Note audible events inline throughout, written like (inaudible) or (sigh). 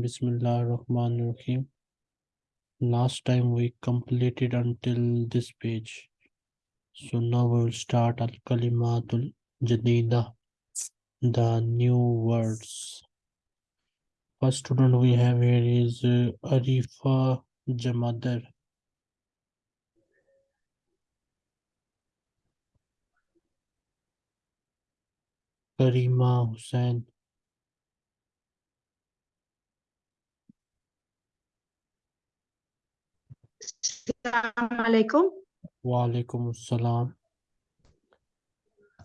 Bismillahirrahmanirrahim. Last time we completed until this page. So now we will start Al Kalimatul Jadida, the new words. First student we have here is uh, Arifa Jamadar. Karima Hussain. Assalamu alaikum. Wa alaikum assalam.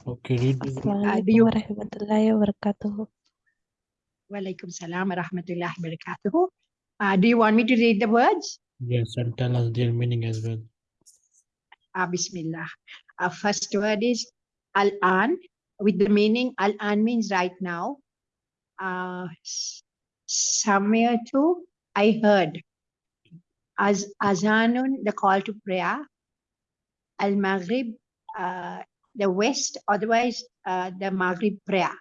Okay, read the do you- Assalamualaikum warahmatullahi wabarakatuh. Walaikum salam wa rahmatullahi wa barakatuhu. Uh, do you want me to read the words? yes and tell us their meaning as well. Uh, Bismillah. Our first word is Al-An with the meaning Al-An means right now. Uh, s- somewhere to I heard. As Azanun, the call to prayer. Al-Maghrib, uh, the west, otherwise uh, the Maghrib prayer.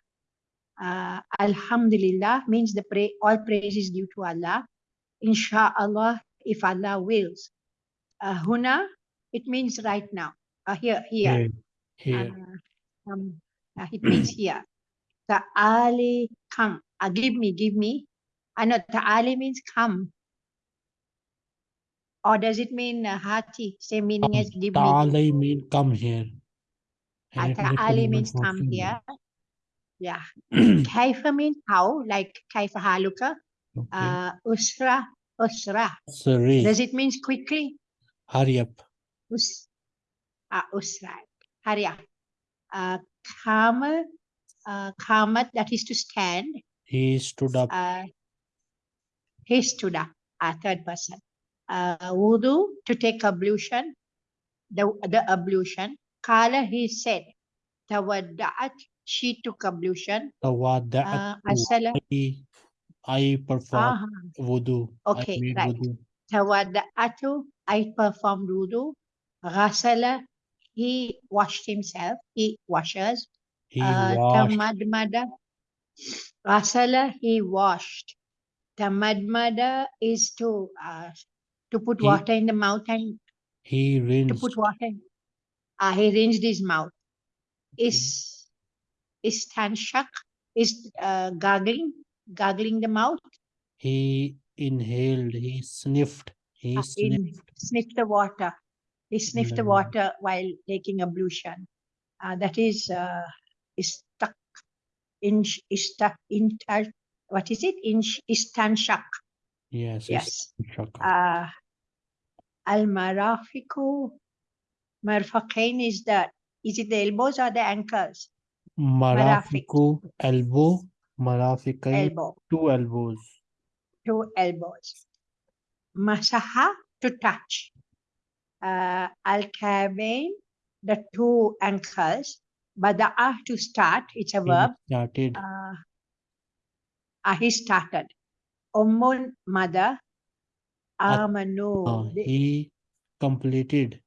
Uh, Alhamdulillah means the pray, all praise is due to Allah. Insha'Allah, if Allah wills. Uh, huna, it means right now. Uh, here, here. Here, here. Uh, um, uh, it means here. Ta'ali, come. Uh, give me, give me. I know ta'ali means come. Or does it mean uh, hati? Same meaning as give me. Ta'alay mean come here. Uh, And it is a ta'ali means come here. Yeah. (clears throat) Kaifa means how, like kaifa haluka. Okay. Uh, usra, usra. Sorry, Does it mean quickly? hurry up. Us, uh, usra. Hurry up. Uh, kama, uh, kamat, that is to stand. He stood up. Uh, he stood up, uh, third person. Uh, wudu, to take ablution. The, the ablution. Kala, he said. Tawadda'at, she took ablution. Tawada'at. Uh, I, I performed aha, wudu. Okay, I right. wudu. tawadda'atu, I performed wudu. Ghasala, he washed himself, he washes. He Uh, washed. tamadmada, ghasala, he washed. Tamadmada is to uh, to put He- water in the mouth and He to put water. Uh, he rinsed his mouth. Is is tanshak is uh, gargling, gargling the mouth. He inhaled. He sniffed. He uh, sniffed. in sniff the water. He sniffed the water while taking ablution. Uh, that is uh, is stuck in is stuck in tar- what is it in istanshak. Yes. Yes. Shaka. Uh, Al marafiku marfaqain is that. Is it the elbows or the ankles? Marafiku elbow. Marafikai Elbow, two elbows. two elbows. Masaha to touch. Uh, Al kabain the two ankles. Bada'a to start, it's a He verb. started. Uh, uh, he started. Ummun mother. Amanu. Uh, he completed.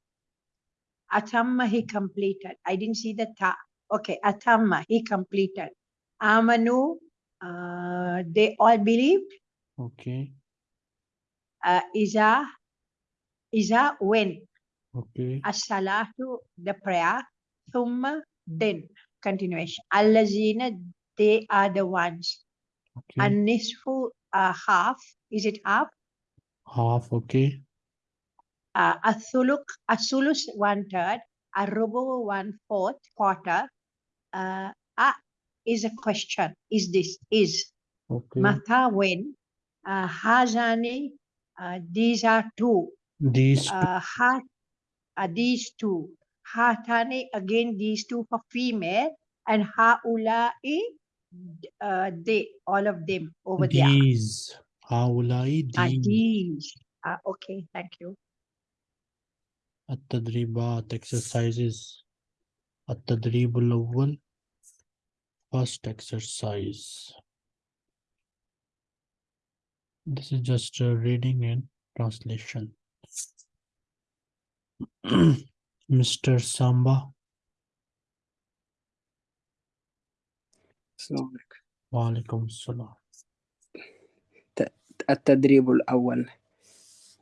Atamma he completed. I didn't see the ta. Okay, Atamma he completed. Amanu, uh, they all believed. Okay. Uh, Iza, Iza when. Okay. As-salatu, the prayer. Thumma, then. Continuation. Allazina, they are the ones. Okay. An-nisfu, uh, half. Is it half? Half. Okay. uh, Athuluk, Asulus one third, Arubu one fourth, quarter. Uh, a is a question. Is this is Okay. Mata when? Uh, Hazani, uh, these are two. These. Uh, ha, uh, these two. Hatani again these two for female and Haulai uh, they all of them over there. These. Haulai Uh, these. these. Uh, okay, thank you. التدريبات exercises التدريب الأول first exercise this is just a reading and translation (clears throat) Mr. Samba Assalamu alaikum. وعليكم السلام. التدريب الأول.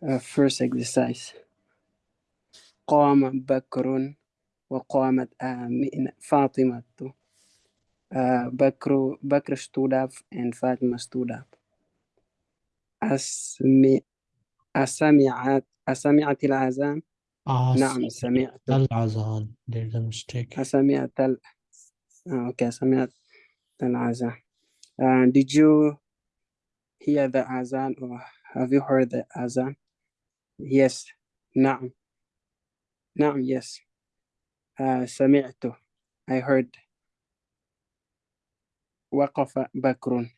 Uh, first exercise. قام بكر وقامت آمنة فاطمة. Uh, بكر بكر stood up and Fatima stood up. أسمع أسمعت أسمعت الأذان؟ نعم سمعت. الأذان. There's a mistake. أسمعت ال... آه، أوكي than Azan. Uh, did you hear the Azan or have you heard the Azan? Yes, Naam. Naam, yes. Uh, I heard. Waqafa Bakrun.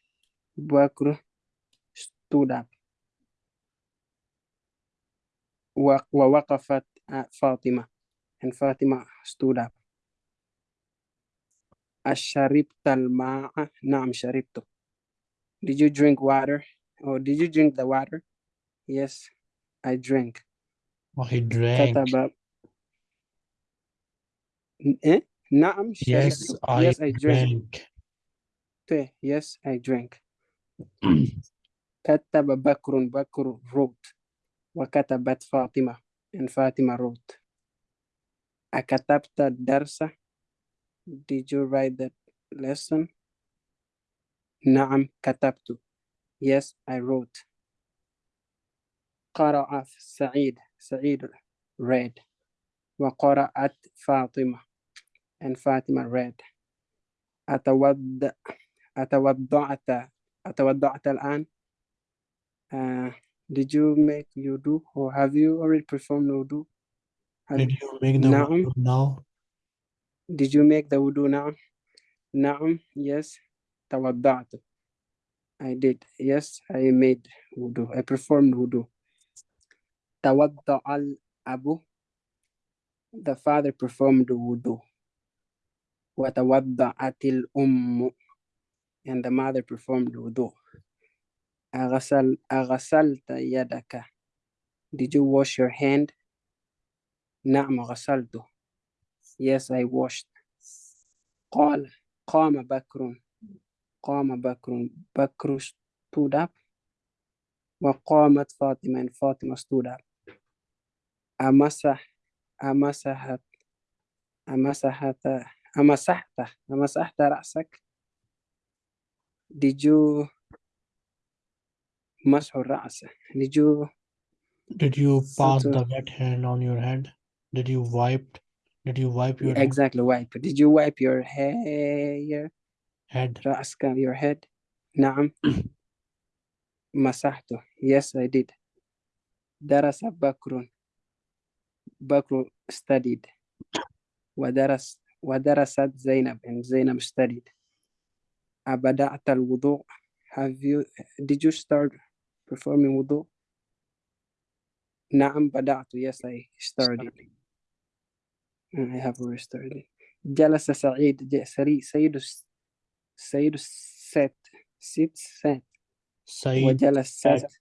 Bakr stood up. Wa waqafat uh, Fatima. And Fatima stood up. Asharibtal ma'a? Naam, sharibtu. Did you drink water? Or did you drink the water? Yes, I drank. Oh, he drank. Kataba. Eh? Naam, sharibtu. Yes, I, yes, I drank. drank. Yes, I drank. (clears throat) Kataba Bakrun Bakr wrote. Wakatabat Fatima. And Fatima wrote. Akatabta darsa? did you write the lesson نعم كتبت yes I wrote قرأ سعيد سعيد read وقرأت فاطمة and فاطمة read أتوضأ أتوضأت أتوضأت الآن uh, did you make wudu or have you already performed wudu Have- did you make the نعم. wudu now did you make the wudu now نعم yes توضأت I did yes I made wudu I performed wudu توضأ الأب the father performed wudu وتوضأت الأم and the mother performed wudu أغسل أغسلت يدك did you wash your hand نعم غسلته yes I washed قال قام بكر قام بكر بكر stood up وقامت فاطمة and فاطمة stood up أمسح أمسحت أمسحت أمسحت أمسحت رأسك did you مسح الرأس did you did you pass to- the wet hand on your head did you wipe did you wipe your exactly wipe did you wipe your hair head رأسك your head نعم مسحته (clears throat) yes I did درس بكر بكر studied ودرس ودرست زينب and زينب studied أبدأت الوضوء have you did you start performing wudu نعم بدأت yes I started I have already started جلس سعيد ج- سري سيد الس- سيد الست sit sat Said وجلس sat. سات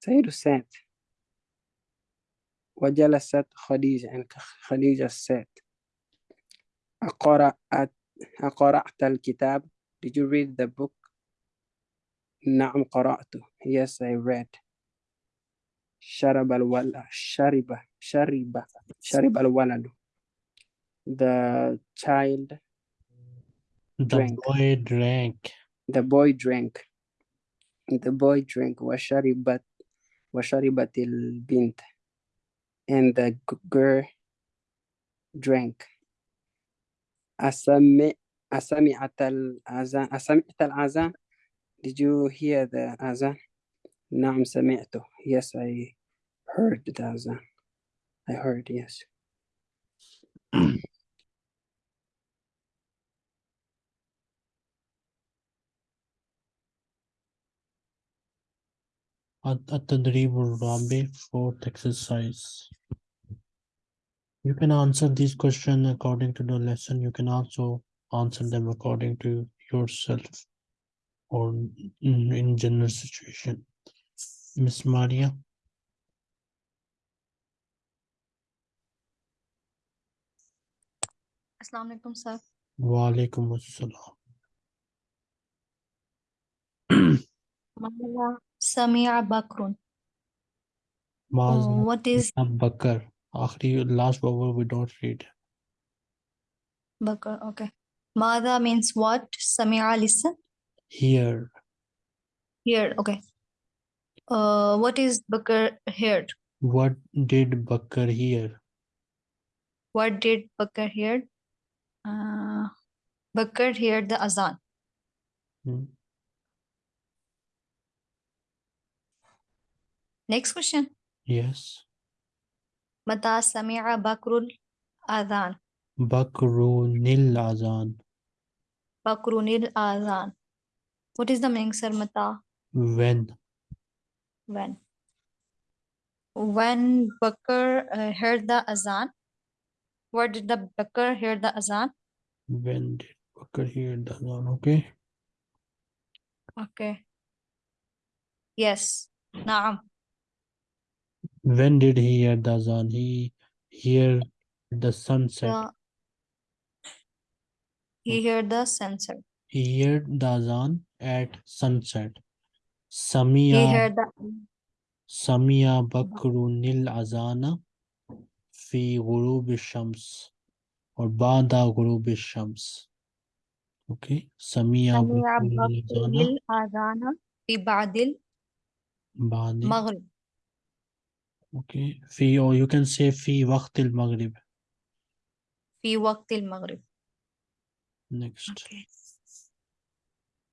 سيد سات وجلست خديجة and خديجة سات أقرأت أقرأت الكتاب Did you read the book نعم قرأته Yes I read Sharab al-wala, shariba, shariba, sharib al-waladu. The child drank. the boy drank. The boy drank. The boy drank. Washaribat, washaribat bint And the girl drank. Asami, asami atal azan. Asami atal azan. Did you hear the azan? نعم سمعته Yes I heard the أذان I heard yes الت- التدريب الرابع fourth exercise. You can answer these questions according to the lesson. You can also answer them according to yourself or in, in general situation. Miss Maria. Assalamualaikum sir. Wa alaikum assalam. Samia Bakrun. Mazna. Oh, what is Bakr? Akhri, last vowel we don't read. Bakr, okay. Mada means what? Samia listen. Here. Here, okay. Uh, what is Bakr hear? What did Bakr hear? What did Bakr hear? Uh, Bakr heard the azan. Hmm. Next question. Yes. Mata sami'a Bakrul adhan. Bakrunil azan. Bakrunil azan. What is the meaning, sir? Mata. When when? When Bakr uh, heard the azan? Where did the Bakr hear the azan? When did Bakr hear the azan? Okay. Okay. Yes. Naam. When did he hear the azan? He hear the sunset. He heard the sunset. He heard the azan at sunset. He Samia heard the Samia Bakrunil Azana fi ghurub shams or bada ghurub shams okay Samia Bakrunil Azana الأذان في بعد badi المغرب okay fi or you can say fi waqt al maghrib في وقت المغرب next okay.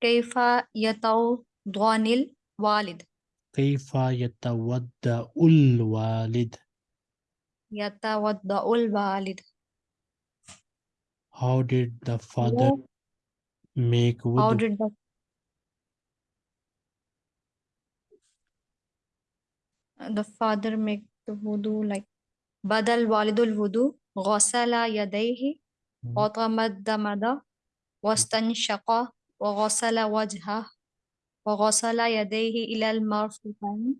كيف يتوضأ الوالد. كيف يتودع الوالد؟ يتوضأ الوالد. How did the father How- make how wudu did the the father make the wudu like بدل والد الوضوء غسل يديه Hmm. وتمدمد واستنشق وغسل وجهه. وغسل يديه إلى المرفقين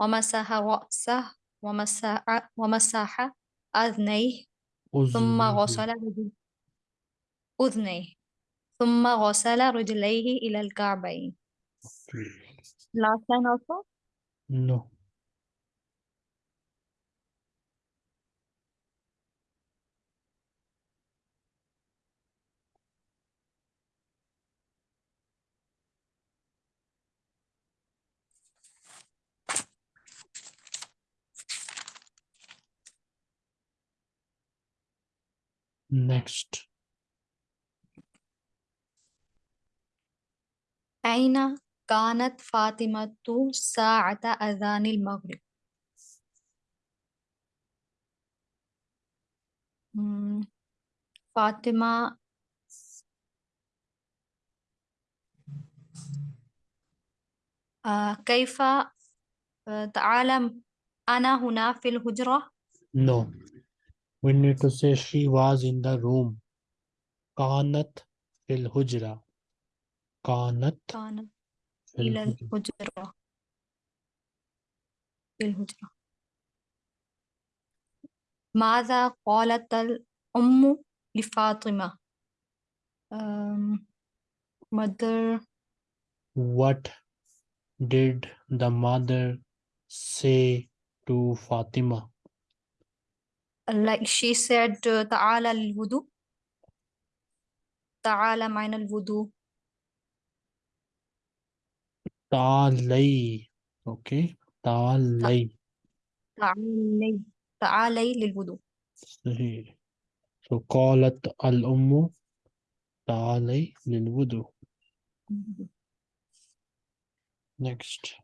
ومسح رأسه ومسح ومسح أذنيه ثم. غسل أذنيه. ثم غسل رجليه إلى الكعبين. last line also? No. Next. أين كانت فاطمة ساعة أذان المغرب؟ فاطمة. آه، كيف؟ آه، تعلم أنا هنا في الهجرة؟ No. we need to say she was in the room كانت في الهجرة كانت كانت في إلى الهجرة الهجرة في الهجرة ماذا قالت الأم لفاطمة um, mother what did the mother say to Fatima like she said uh, تعالى للوضوء تعالى معنا الوضوء تعالي okay تعالي تعالي تعالي للوضوء صحيح so قالت الأم تعالي للوضوء next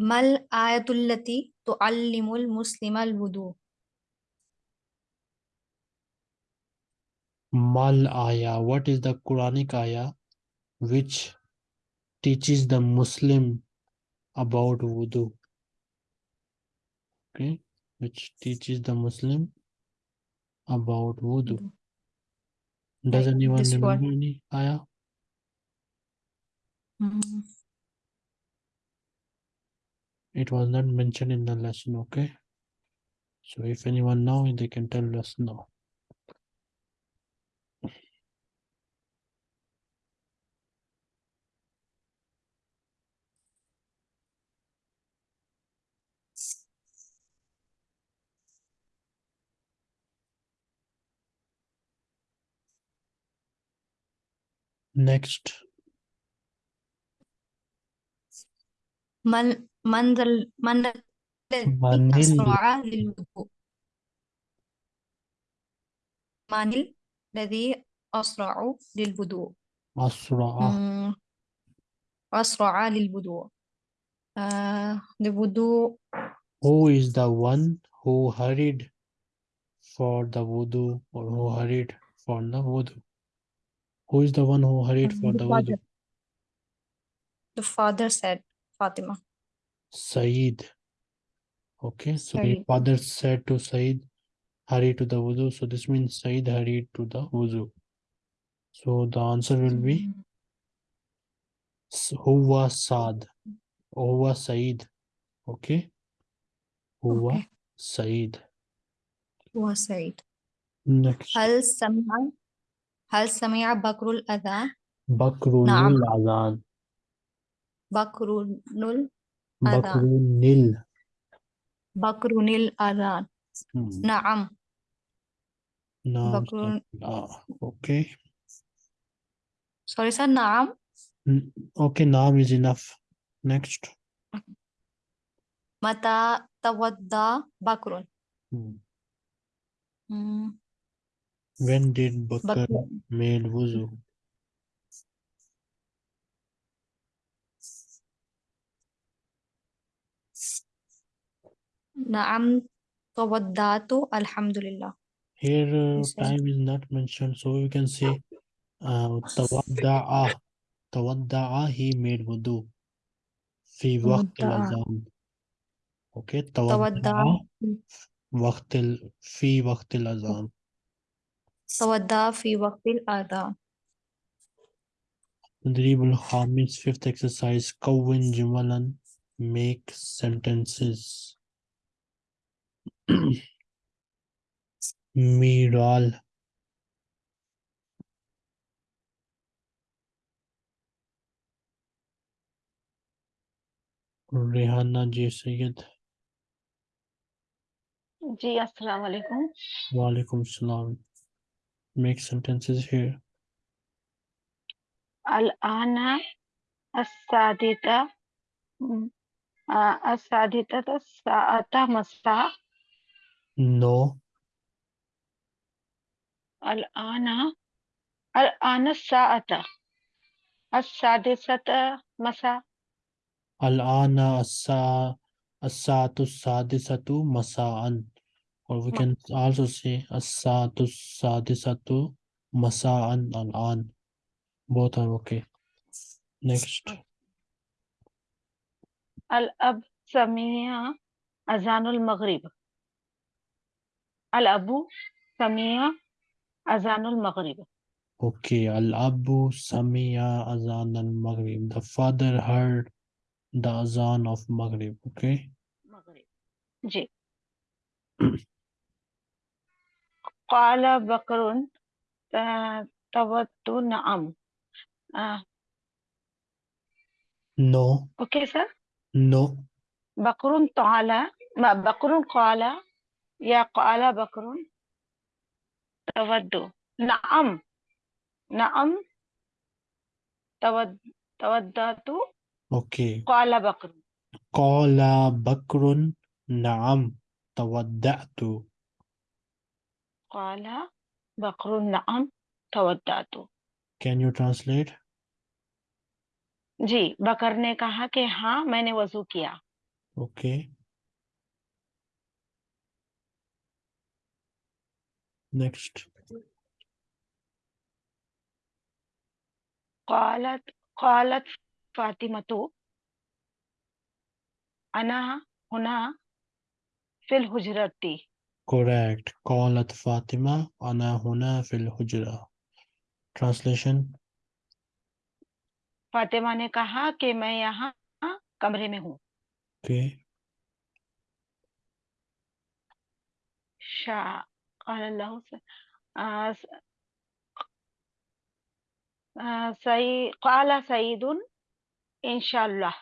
Mal মাল আয়াতুল্লাতি তো আল্লিমুল al Wudu. Mal ayah. What is the Quranic ayah which teaches the Muslim about wudu? Okay, which teaches the Muslim about wudu. Does anyone this remember one. any ayah? Mm -hmm it was not mentioned in the lesson okay so if anyone know they can tell us no Next. Mal من ذا ال- من الذي من ال- أسرع للوضوء من الذي أسرع للوضوء أسرع مم، أسرع للوضوء آه الوضوء Who is the one who hurried for the wudu or who hurried for the wudu? Who is the one who hurried for the the father. wudu? The father said Fatima Saeed. Okay, so Saeed. your father said to Saeed, hurry to the wudu. So this means Saeed hurried to the wudu. So the answer will be hmm. Huwa Saad. Huwa Saeed. Okay. Huwa okay. Saeed. Huwa Saeed. Next. Hal Samia. Hal Samia Bakrul Adhan. Bakrul Adhan. Bakrul Bakrunil. Bakrunil Adhan. Hmm. Naam. Naam. Bakrun... Ah, okay. Sorry, sir. Naam. Okay, Naam is enough. Next. Mata tawadda Bakrun. Hmm. Hmm. When did Bakr, Bakr. made wuzu? نعم توضأت الحمد لله Here uh, said- time is not mentioned, so we can say uh, tawadda'a. Tawadda'a, he made wudu. في وقت تودع. الأذان. Okay, توضأ tawadda'a وقت ال... في وقت الأذان. توضأ في وقت الأذان تدريب الخامس fifth exercise كون جملا make sentences ميرال Rehana जी सैयद जी अस्सलाम वालेकुम वालेकुम सलाम make sentences here الآن السادسة م- آه، السادسة الساعة مساء no الآن الآن الساعة السادسة مساء الآن الساعة الساعة السادسة مساء or we can also say الساعة السادسة مساء الآن both are okay next الأب سمع أذان المغرب الأب سمع أذان المغرب Okay, Al-Abu Azan al-Maghrib. The father heard the Azan of Maghrib. Okay. مغرب ji قال بكر آه، توت نعم آه، No, أوكي سر no. بكر تعالى ما بكر قال يا قال بكر تود نعم نعم تود تودت Okay. قال بكر قال بكر نعم تودعت. قال بكر نعم تودت Can you translate? जी बकर ने कहा कि हाँ मैंने वजू किया Okay. Next. قالت قالت فاطمة أنا هنا في الحجرة Correct. قالت فاطمة أنا هنا في الحجرة. Translation. Fatima ने कहा कि मैं यहाँ कमरे में हूँ Okay. قال الله س- آه، س- آه، سي قال سيد إن شاء الله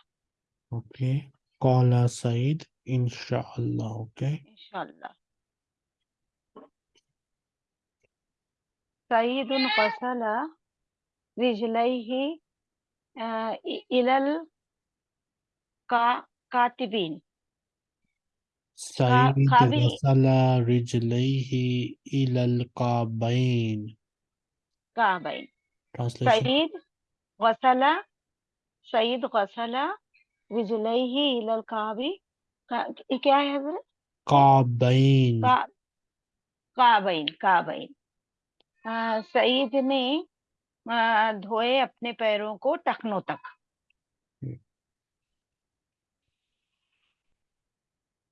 Okay. قال سعيد إن شاء الله. Okay. إن شاء الله سيد غسل رجليه آه، إلى الكاتبين سعيد قابل- غسل رجليه إلى الكعبين كعبين Translation سعيد غسل سعيد غسل رجليه إلى الكعب का- क्या है हजरत كعبين का काबैन काबैन आ, सईद ने आ, धोए अपने पैरों को टखनों तक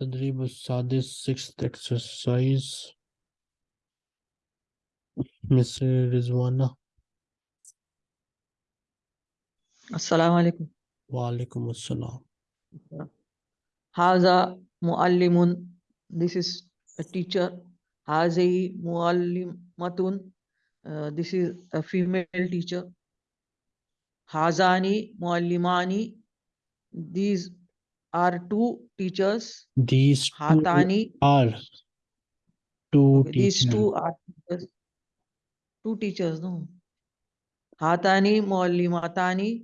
تدريب السادس sixth exercise Miss Rizwana السلام عليكم وعليكم السلام هذا معلم this is a teacher هذه معلمة uh, this is a female teacher هذان معلمان these are two teachers. These two Hatani are two teachers. These two are teachers. two teachers, no? Hatani, Maulimatani.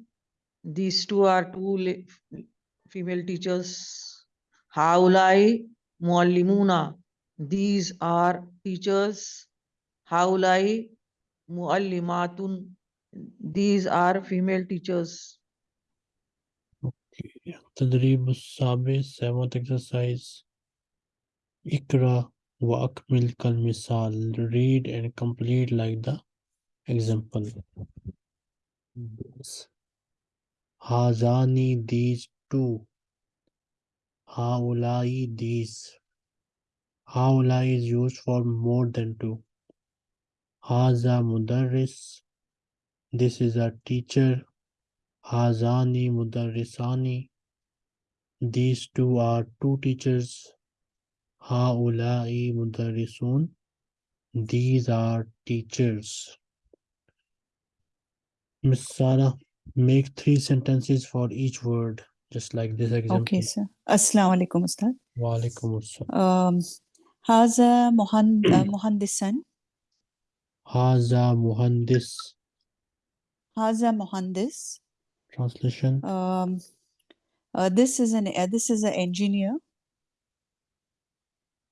These two are two female teachers. Haulai, Maulimuna. These are teachers. Haulai, matun These are female teachers. Okay. तदरीब साबित exercise इकरा व अकमिल कल मिसाल read and complete like the example हाजानी these two हाउलाई these हाउलाई is use for more than two हाजा मुदर्रिस। This is a teacher हाजानी मुदर्रिसानी। These two are two teachers. Haulai mudarrisun. These are teachers. Miss Sara, make three sentences for each word, just like this example. Okay, sir. Assalamu alaikum, Ustad. Wa alaikum assalam. Um, Haza muhand. Uh, (clears throat) Haza muhandis. Haza. Translation. Um, uh, this is an uh, this is an engineer.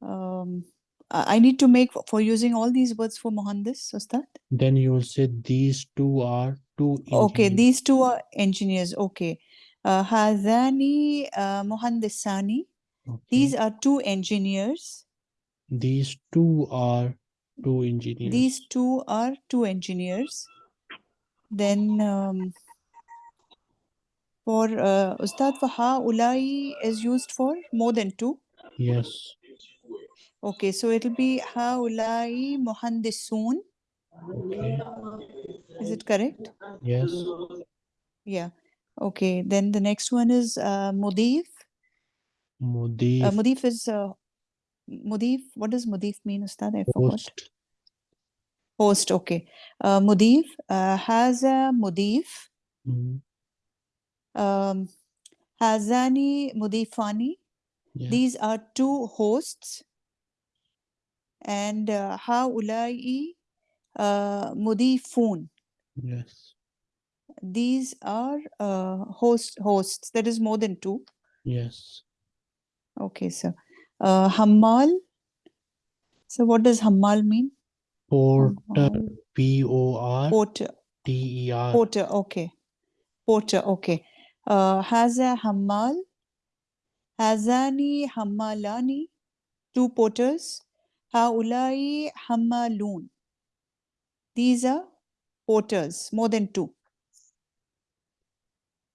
Um, I need to make for using all these words for Mohandas, Ustad. Then you will say these two are two. Engineers. Okay, these two are engineers. Okay, uh, Hazani uh, Okay. These are two engineers. These two are two engineers. These two are two engineers. Then um, for uh, Ustad for ulai is used for more than two. Yes. Okay, so it'll be ulai muhandisun. Okay. Is it correct? Yes. Yeah. Okay, then the next one is uh, mudif. Mudif. Uh, mudif is uh, mudif. What does mudif mean, Ustad? I forgot. host. Host. Okay. Uh, mudif uh, has a mudif. Mhm. Um, hazani mudifani. Yeah. These are two hosts. And uh, haulai uh, mudifun. Yes. These are uh, host hosts. That is more than two. Yes. Okay, sir. Uh, hammal. So what does hammal mean? Porter. P O R Porter. T E R. Porter. Okay. Porter. Okay. Uh, haza hammal. Hazani hammalani. Two porters. Haulai hammalun. These are porters, more than two.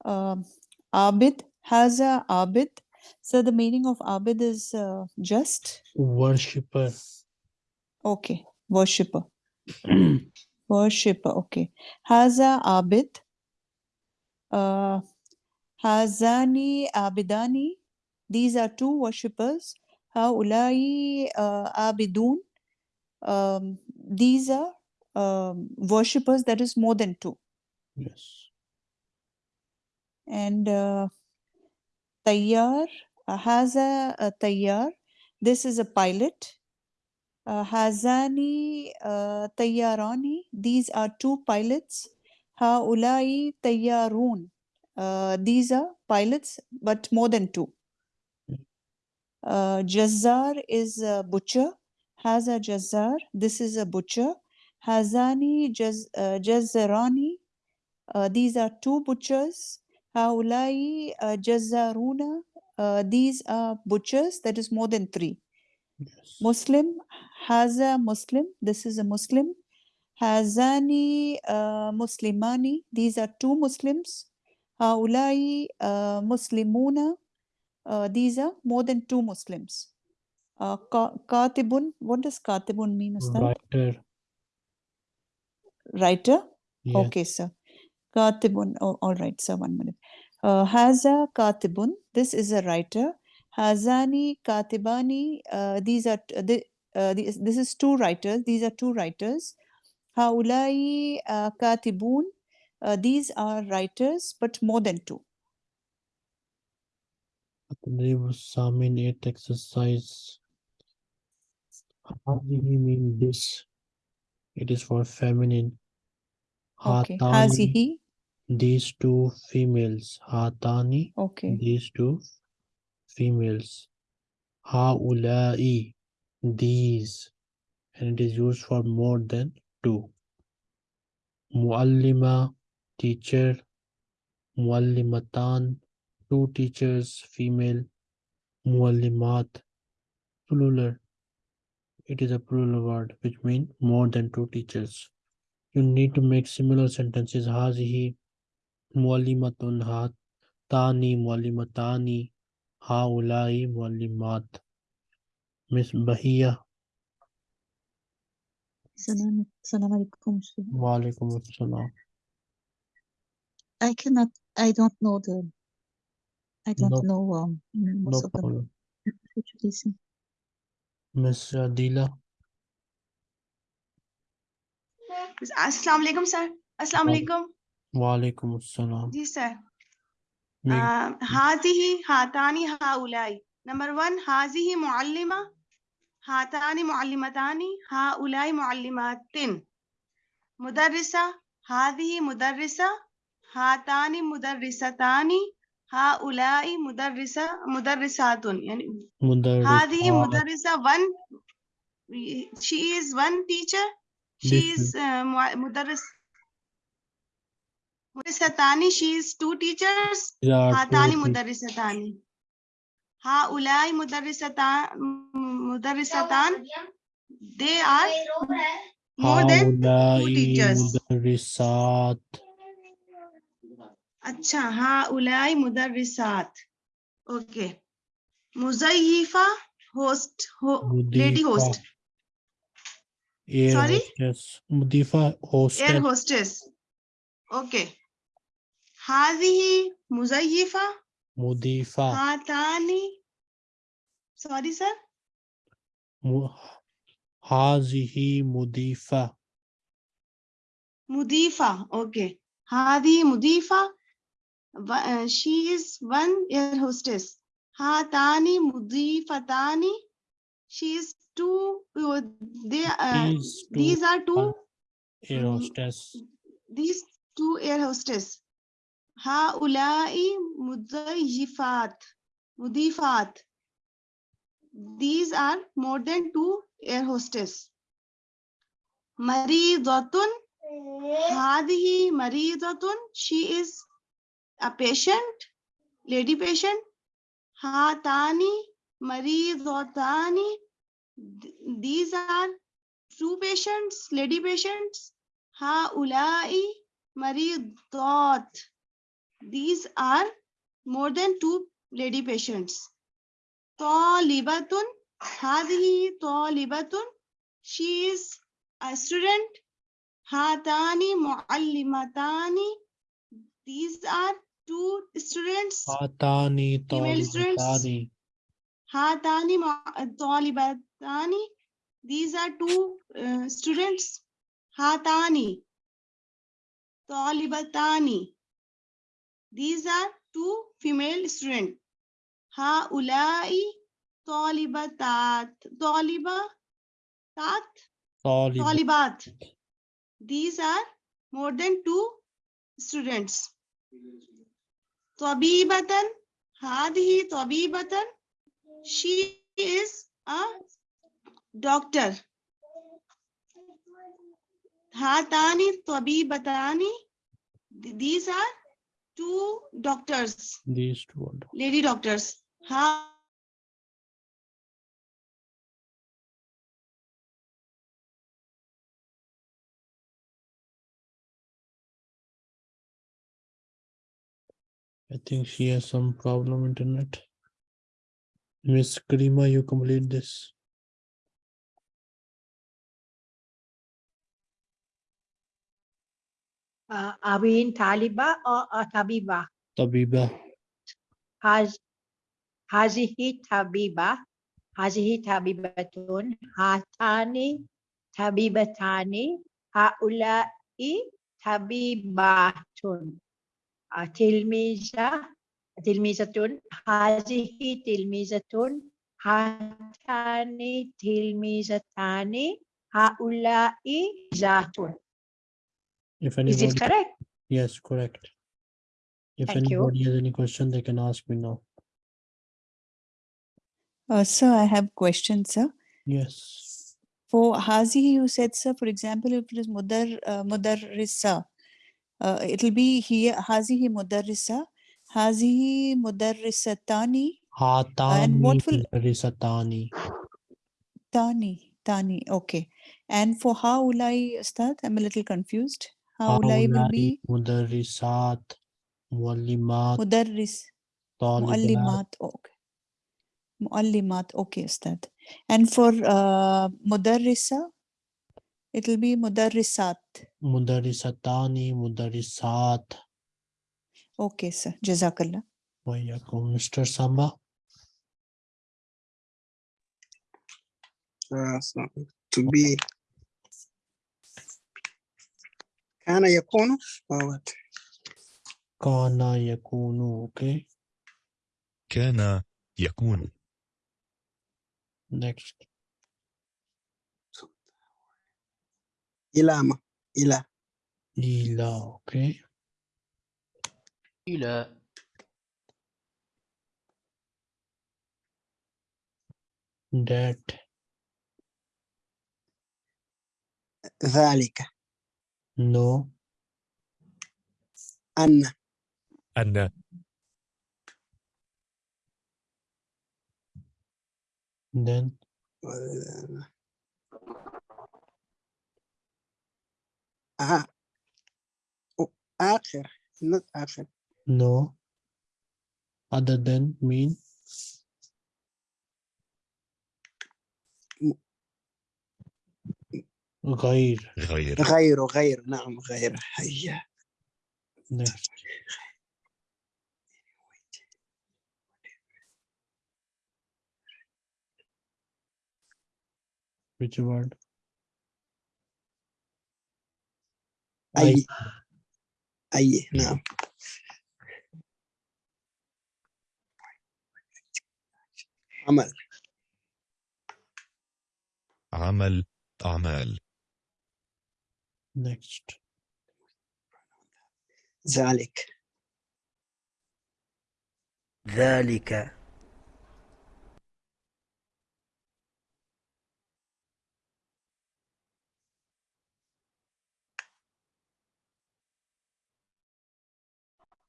Um, Abid. Haza Abid. So the meaning of Abid is uh, just. Worshipper. Okay. Worshipper. (clears throat) Worshipper. Okay. Haza Abid. Uh, Hazani abidani. These are two worshippers. Haulai uh, abidun. Um, these are um, worshippers that is more than two. Yes. And uh, tayyar uh, has a, a tayyar. This is a pilot. Uh, hazani uh, tayyarani. These are two pilots. Haulai tayyarun. Uh, these are pilots, but more than two. Uh, Jazzar is a butcher. Has a Jazzar. This is a butcher. Hazani Jaz, uh, Jazzarani. Uh, these are two butchers. Haulai uh, Jazzaruna. Uh, these are butchers. That is more than three. Yes. Muslim has a Muslim. This is a Muslim. Hazani uh, Muslimani. These are two Muslims. Muslimuna. Uh, these are more than two Muslims. Katibun. What does Katibun mean, Ustad? Writer. Writer. Yes. Okay, sir. Katibun. Oh, all right, sir. One minute. Uh, Haza Katibun. This is a writer. Hazani Katibani. Uh, these are the, uh, this, this is two writers. These are two writers. Haulai Katibun. Uh, these are writers, but more than two. They were some in eight exercise. How do you mean this? It is for feminine. Okay. Hazihi. These two females. Hatani. Okay. These two females. Haulai. These. And it is used for more than two. Muallima teacher muallimatan two teachers female muallimat plural. It is a plural word which means more than two teachers. You need to make similar sentences. Hazihi muallimatun hat tani muallimatani haulai muallimat. Miss bahia. Assalamu alaikum. Wa alaikum assalam. I cannot. I don't know the. I don't know. Um, mm, no problem. (laughs) Mr. Adila. Uh, Assalamualaikum, sir. Assalamualaikum. Waalaikum assalam. Yes, sir. Uh, hazihi hatani haulai. Number one, hazihi muallima. Hatani muallimatani. Haulai muallimatin. Mudarrisa. Hazihi mudarrisa. हाथानी मुदर्रिसतानी हाउलाई मुदर्रिसा मुदर्रिसातुन यानी हादी मुदर्रिसा one she is one teacher she is मुदर्रिस मुदर्रिसतानी she is two teachers हाथानी मुदर्रिसतानी हा उलाई मुदर्रिसतान मुदर्रिसतान they are more than two teachers अच्छा हाँ उलाई मुदर्रिसात। ओके। मुजयीफा होस्ट हो लेडी होस्ट सॉरी मुदीफा होस्टेस एयर होस्टेस ओके। हाजिही मुजयीफा मुदीफा। हातानी। सॉरी सर हाजी मुदीफा। मुदीफा ओके। हाजी मुदीफा। Uh, she is one air hostess. Hatani mudifatani. She is two. Uh, they uh, these, two these are two air mm-hmm. hostess. These two air hostess. Ha Haulai mudayifat. Mudifat. These are more than two air hostess. Maridatun. Mm-hmm. Hadihi Maridatun. She is a patient, lady patient, hatani, maridotani. These are two patients, lady patients, haulai, maridot. These are more than two lady patients. Talibatun, hadhi talibatun. She is a student. Hatani muallimatani. These are two students. Hatani Female students. talibatani. Hatani ma- talibatani. These are two uh, students. Hatani. Talibatani. These are two female students. Haulai talibatat. Talibatat. Talibat. Talibat. These are more than two students. Tabibatan. Hadhi tabibatan. She is a doctor. Hatani tabibatani. These are two doctors, These two are doctors. lady doctors. Ha I think she has some problem internet. Miss Karima, you complete this. Uh, are we in Taliba or, or Tabiba? Tabiba. Haz, hazihi Tabiba, hazihi Tabibatun, hatani Tabibatani, haulai Tabibatun. Tilmiza, tilmizatun, hazihi tilmizatun, hatani tilmizatani, haulai zatun. If Is anybody, it correct? yes, correct. If Thank you. anybody has any question, they can ask me now. Uh, sir, I have questions, sir. Yes. For Hazi, you said, sir, for example, if it is Mudar, uh, Mudarrisa, uh, it'll be here, Hazihi Mudarrisa, Hazihi Mudarrisatani, Hatani what will- mudarrisatani. Tani, Tani, okay. And for Haulai, Ustad, I'm a little confused. Haulai will be mudarrisat. Muallimat. Mudarris. Muallimat, okay. Muallimat, okay, Ustad. And for uh, Mudarrisa, It'll be مدرسات. مدرستان مدرسات Okay sir. جزاك الله. وإياكم مستر سامبا. to be كان يكون or what? كان يكون okay. كان يكون. Next. إلى ما إلى Ila. Okay. إلى That. ذلك No. أن أن Then. آه. أو- آخر not آخر No. Other than mean. غير. غير غير غير نعم غير هيا Next. Which word? أي أي نعم. عمل. عمل أعمال. Next. ذلك. ذلك.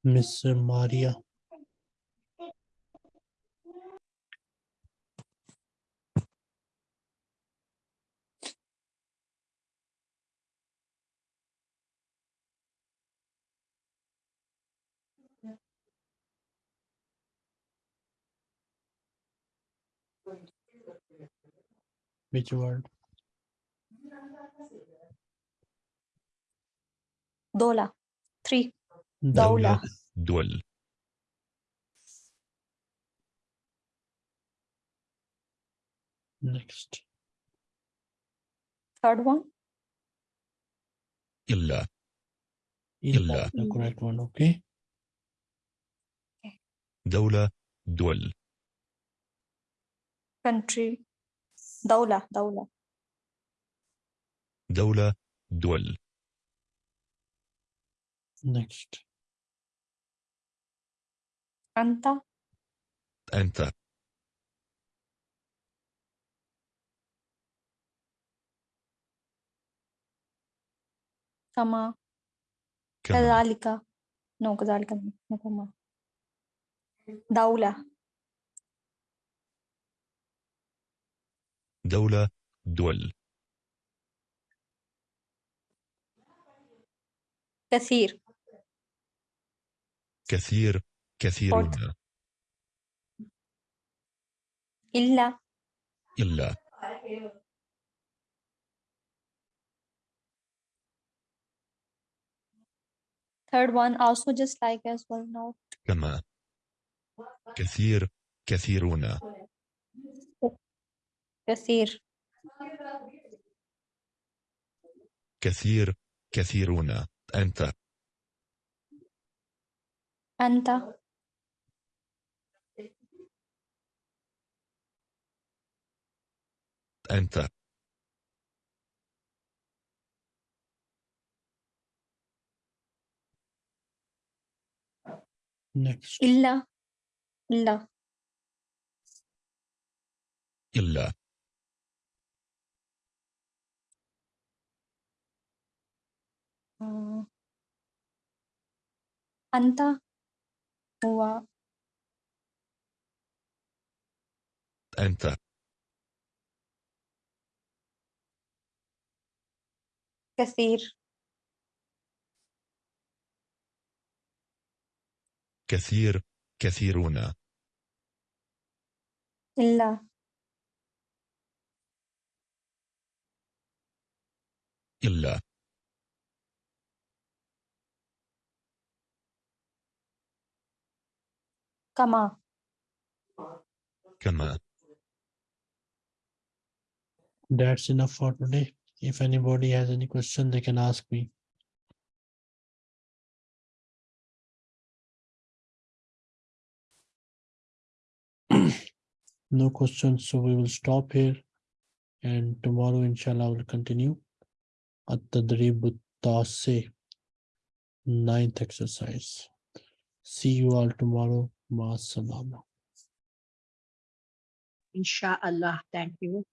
Miss Maria. Which word? Dola. Three. دولة. دول. Next. Third one? إلا. إلا. the correct one okay. دولة. دول. Country. دولة. دولة. دولة. دول. Next. أنت؟ أنت. كما. كما. كذلك. no كذلك. no كما. دولة. دولة دول. كثير. كثير. كثيرون إلا إلا third one also just like as well no كما كثير كثيرون كثير كثير كثيرون أنت أنت أنت. Next. إلا. إلا. إلا. آه. أنت هو. أنت. كثير. كثير كثيرون. إلا. إلا. كما. كما. That's enough for today. If anybody has any question, they can ask me. (clears throat) No questions, so we will stop here. And tomorrow, inshallah, we'll continue. At-tadrib at-tasi, ninth exercise. See you all tomorrow. Ma salama. Inshallah. Thank you.